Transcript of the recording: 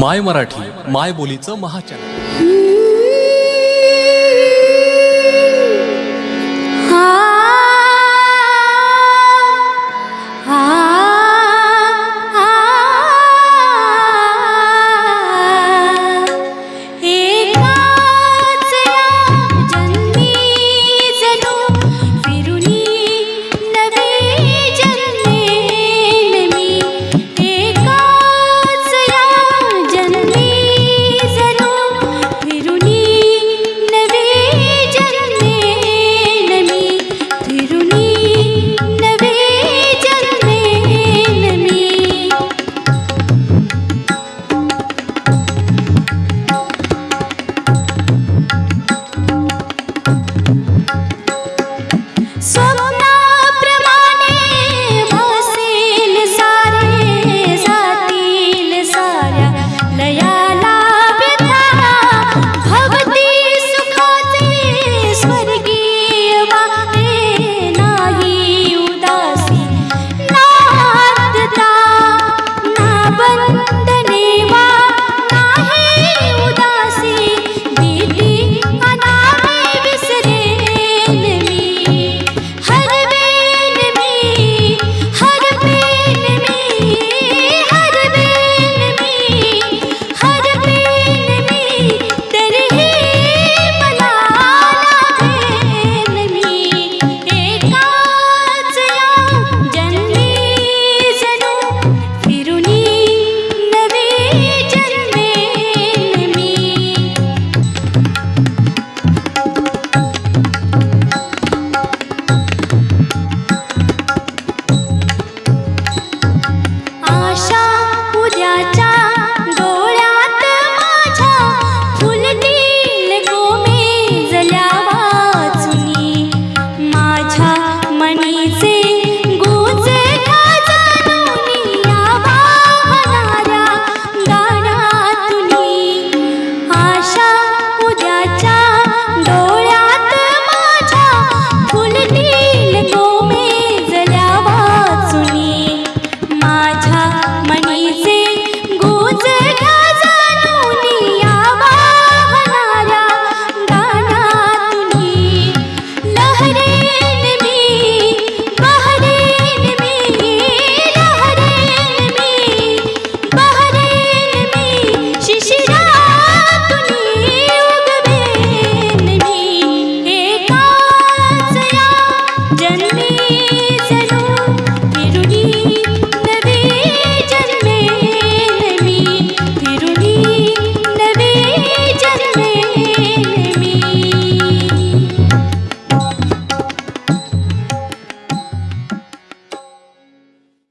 माय मराठी माय बोलीचं महाचॅनल. Leia सजू